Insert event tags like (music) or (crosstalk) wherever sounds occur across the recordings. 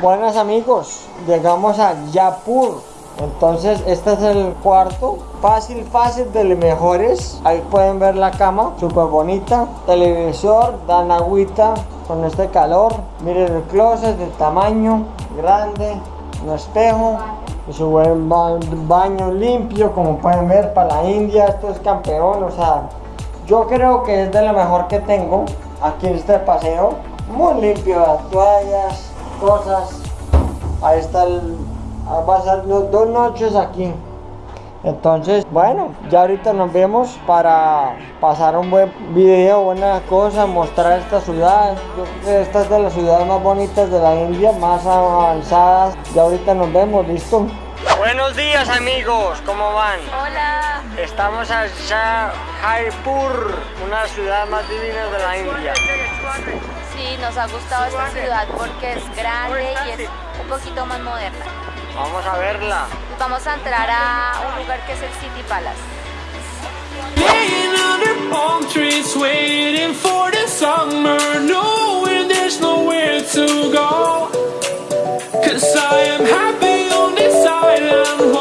Buenas amigos, llegamos a Yapur. Entonces este es el cuarto, fácil, fácil de los mejores. Ahí pueden ver la cama, súper bonita. Televisor, dan agüita con este calor. Miren el closet de tamaño grande, un espejo. Y su buen ba- baño limpio, como pueden ver, para la India, esto es campeón, o sea, yo creo que es de lo mejor que tengo aquí en este paseo. Muy limpio, las toallas, cosas. Ahí está el... ah, Va a dos noches aquí. Entonces, bueno, ya ahorita nos vemos para pasar un buen video, buenas cosas, mostrar esta ciudad. Yo creo que esta es de las ciudades más bonitas de la India, más avanzadas. Ya ahorita nos vemos, ¿listo? Buenos días amigos, ¿cómo van? Hola. Estamos en Jaipur, una ciudad más divina de la India. Sí, nos ha gustado esta ciudad porque es grande y es un poquito más moderna. Vamos a verla. Vamos a entrar a un lugar que es el City Palace. Laying under palm trees, waiting for the summer, knowing there's nowhere to go. Cause I am happy on this island,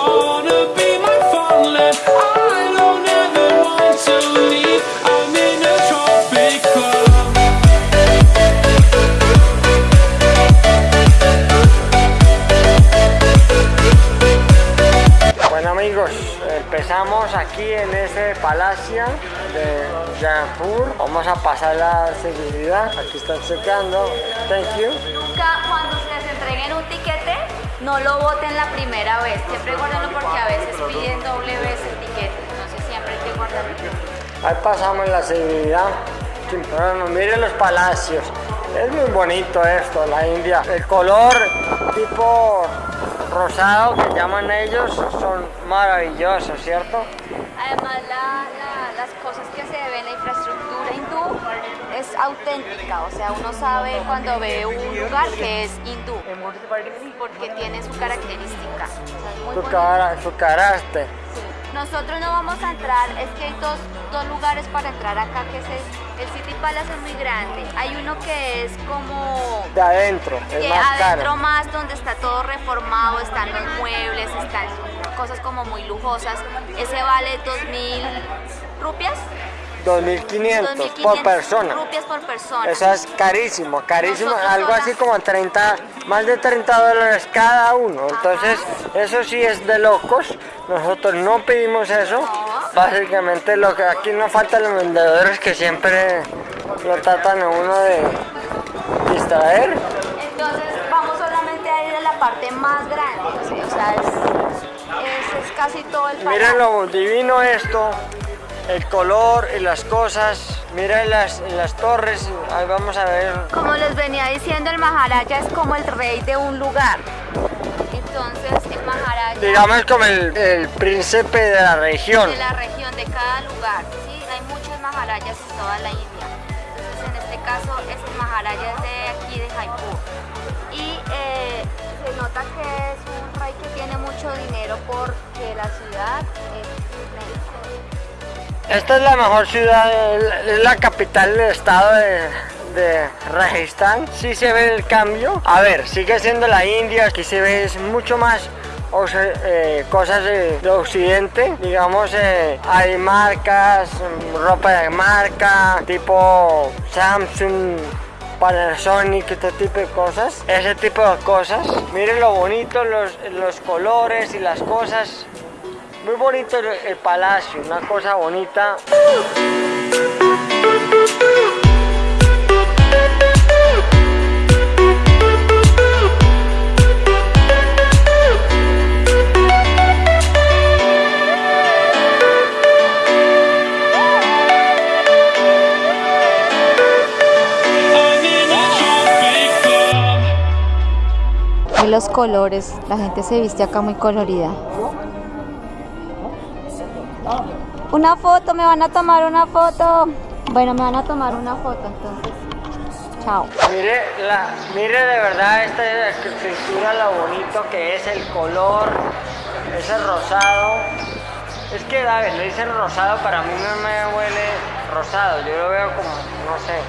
aquí en ese palacio de Jaipur. Vamos a pasar la seguridad. Aquí están checando. Thank you. Nunca cuando les entreguen un tiquete, no lo voten la primera vez. Siempre guárdenlo porque a veces piden doble vez el tiquete. Entonces siempre hay que guardarlo. Ahí pasamos la seguridad. Miren los palacios. Es muy bonito esto, la India. El color tipo rosado que llaman ellos son maravillosos, ¿cierto? Además, la- la- las cosas que se ven, la infraestructura hindú es auténtica, o sea, uno sabe cuando ve un lugar que es hindú, porque tiene su característica. O sea, es muy Su, cara, su carácter. Sí. Nosotros no vamos a entrar, es que hay dos, dos lugares para entrar acá, que es el, el City Palace es muy grande. Hay uno que es como De adentro, es que más adentro caro. más donde está todo reformado, están los muebles, están cosas como muy lujosas. Ese vale 2.000 rupias. 2.500 por 2.500 persona. rupias por persona. Eso es carísimo, carísimo, Nosotros algo así como 30, más de 30 dólares cada uno. Entonces, eso sí es de locos. Nosotros no pedimos eso. No. Básicamente, lo que aquí nos faltan los vendedores que siempre lo tratan a uno de distraer. Entonces vamos solamente a ir a la parte más grande, o sea, es, es- es casi todo el Miren palacio. lo divino esto, el color y las cosas. Miren las, las torres, ahí vamos a ver. Como les venía diciendo, el Maharaja es como el rey de un lugar. Entonces el Maharaja Digamos como el, el príncipe de la región. de la región, de cada lugar. ¿sí? Hay muchos Maharajas en toda la India. Entonces en este caso es el Maharaja de aquí de Jaipur. Y eh, se nota que es un rey que tiene mucho dinero porque la ciudad es inmensa. Esta es la mejor ciudad, es la capital del estado de, de Rajasthan. Sí se ve el cambio. A ver, sigue siendo la India, aquí se ve mucho más eh, cosas de, de occidente. Digamos, eh, hay marcas, ropa de marca, tipo Samsung. Panasonic, este tipo de cosas, ese tipo de cosas. Miren lo bonito, los colores y las cosas. Muy bonito el, palacio, una cosa bonita. Los colores, la gente se viste acá muy colorida. Una foto, me van a tomar una foto. Bueno, me van a tomar una foto entonces. Chao. Mire, mire de verdad esta arquitectura, lo bonito que es el color, ese rosado. Es que, David, le dicen rosado, para mí no me huele rosado, yo lo veo como, no sé,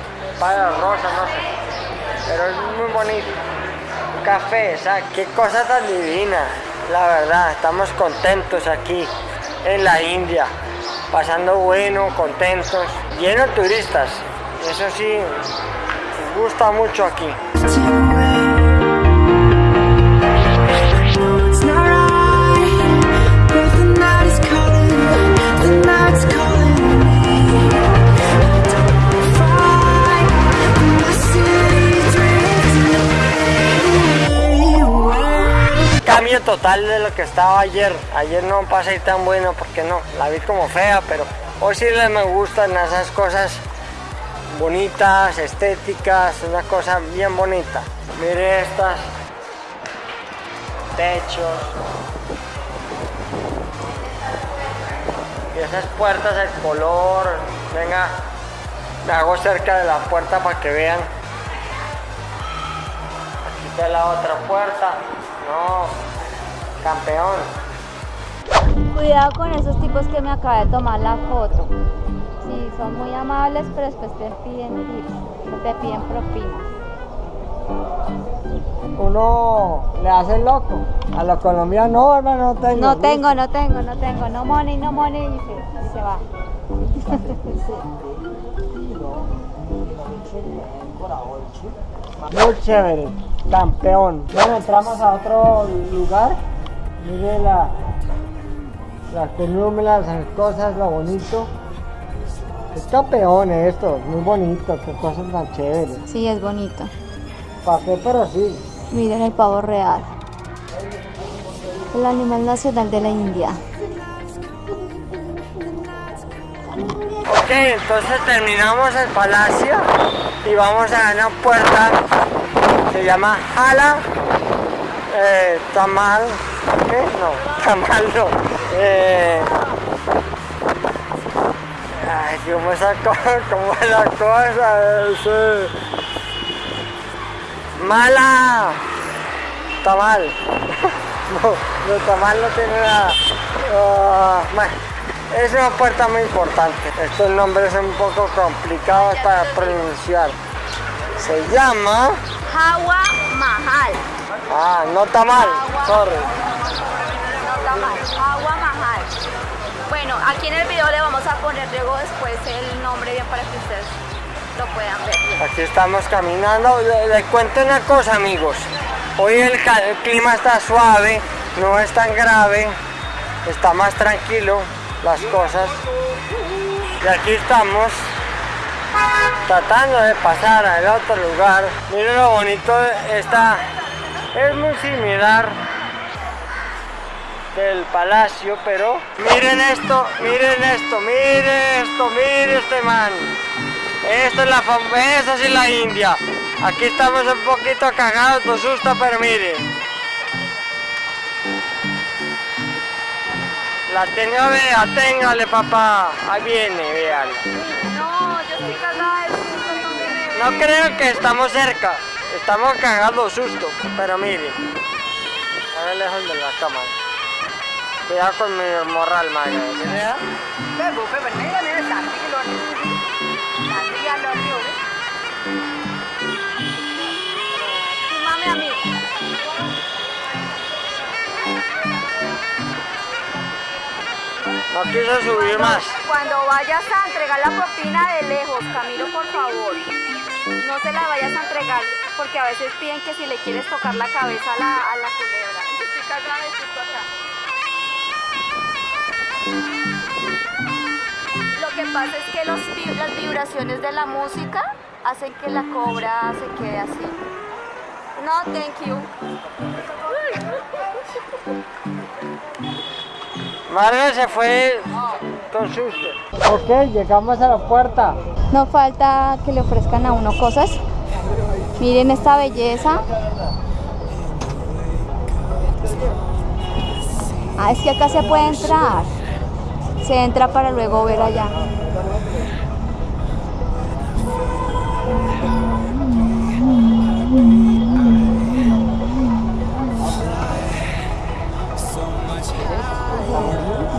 para rosa, no sé. Pero es muy bonito. café, o sea, qué cosa tan divina. La verdad, estamos contentos aquí en la India, pasando bueno, contentos, lleno de turistas. Eso sí, gusta mucho aquí. Total de lo que estaba ayer. Ayer no pasé tan bueno porque no, la vi como fea, pero hoy sí le me gustan esas cosas bonitas, estéticas, una cosa bien bonita. Mire estas techos y esas puertas, el color. Venga, me hago cerca de la puerta para que vean. Aquí está la otra puerta. No, campeón. Cuidado con esos tipos que me acabé de tomar la foto. Sí, son muy amables, pero después te piden tips, te piden propinas. Uno le hace loco. A los colombianos, no, hermano, no tengo. No tengo, no tengo, no tengo, no money, no money, y se, y se va. Muy chévere, campeón. Bueno, entramos a otro lugar. Mire la, las columnas, las cosas, lo bonito. Es campeón esto, muy bonito, qué cosas tan chéveres. Sí, es bonito. ¿Para qué? Pero sí. Miren el pavo real. El animal nacional de la India. Ok, entonces terminamos el palacio y vamos a una puerta, se llama Hala eh, Tamal, ¿qué? No, Tamal no. Eh, ay, ¿cómo (laughs) es la cosa? ¿Cómo es la cosa? Es, eh, Mala Tamal. (laughs) No, no, Tamal no tiene nada. Bueno, es una puerta muy importante. Estos nombres son un poco complicados para pronunciar. Se llama... Hawa Mahal. Ah, no Tamal, sorry. Hawa Mahal. Bueno, aquí en el video le vamos a poner luego después el nombre bien para que ustedes lo puedan ver. Aquí estamos caminando. Le- Les cuento una cosa, amigos. Hoy el clima está suave, no es tan grave, está más tranquilo las cosas. Y aquí estamos tratando de pasar al otro lugar. Miren lo bonito de esta. Es muy similar del palacio, pero miren esto, miren esto, miren esto, miren este man. Esta es la esa sí la India. Aquí estamos un poquito cagados, nos susto, pero miren. La tengo, vea, téngale papá. Ahí viene, vean. No, yo estoy cagada de susto. No creo que estamos cerca. Estamos cagados susto, pero miren. A ver lejos de la cámara. Cuidado con mi morral, madre. ¿Verdad? Fíjame a mí. No quiso subir más. Cuando vayas a entregar la propina de lejos, Camilo, por favor, no se la vayas a entregar porque a veces piden que si le quieres tocar la cabeza a la, a la culebra. Estoy cagada que pasa es que los las vibraciones de la música hacen que la cobra se quede así. No, thank you. Mario se fue con susto. Ok, llegamos a la puerta. No falta que le ofrezcan a uno cosas. Miren esta belleza. Ah, es que acá se puede entrar. Se entra para luego ver allá.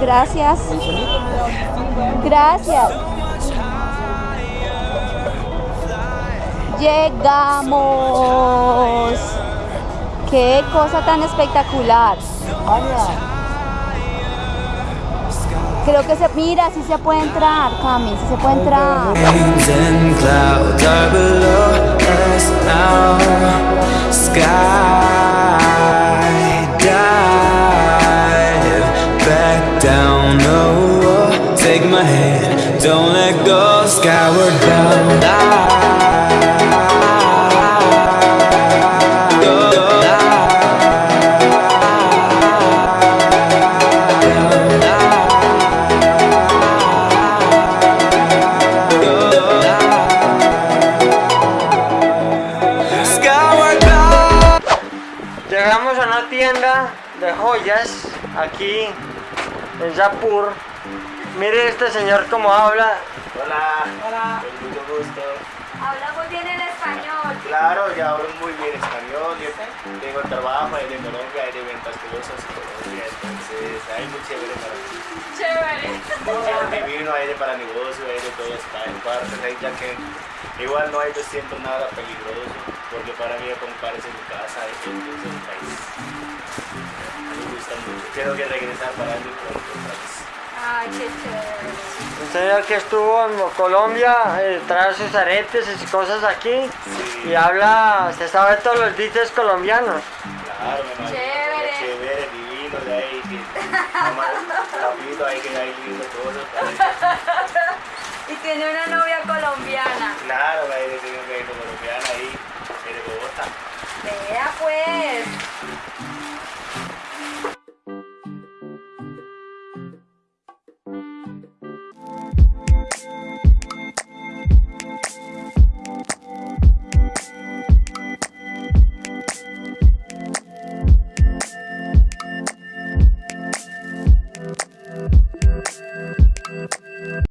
Gracias. Gracias. Llegamos. Qué cosa tan espectacular. Creo que se, mira, sí se puede entrar, Cami, sí se puede entrar. Joyas aquí en Japur. Mire este señor cómo habla. Hola. Hola. Mucho gusto. Habla muy bien en español. Claro, ya hablo muy bien español. Yo tengo trabajo de Colombia, hay de ventas cosas en Colombia, entonces hay muy chévere para mí. Chévere. Muy divino, hay de para negocio, hay de todo está en partes, ahí ya que igual no hay yo siento nada peligroso, porque para mí comparece mi casa, es es un país. Quiero que regresar para vez. Ay, qué chévere. Un señor que estuvo en Colombia, eh, trae sus aretes y sus cosas aquí y habla, se sabe todos los dices colombianos. Claro, me. Chévere. Chévere, divino, de ahí, rapidito ahí que hay lindo para- (laughs) Y tiene una novia colombiana. Claro, ahí de tengo que ir colombiana ahí, de Bogotá. Vea pues.